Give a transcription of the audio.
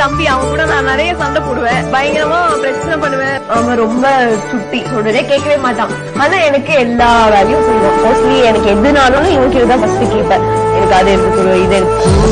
தம்பி அவன் கூட நான் நிறைய சண்டை போடுவேன். பயங்கரமா பிரச்சனை பண்ணுவேன். அவன் ரொம்ப சுட்டி சொல்றதே கேட்கவே மாட்டான். ஆனா எனக்கு எல்லா வேலையும் செய்வான். மோஸ்ட்லி எனக்கு எதுனாலும் இவன் கீழே தான் ஃபர்ஸ்ட் கேட்பேன். எனக்கு அது எடுத்து இது எடுத்து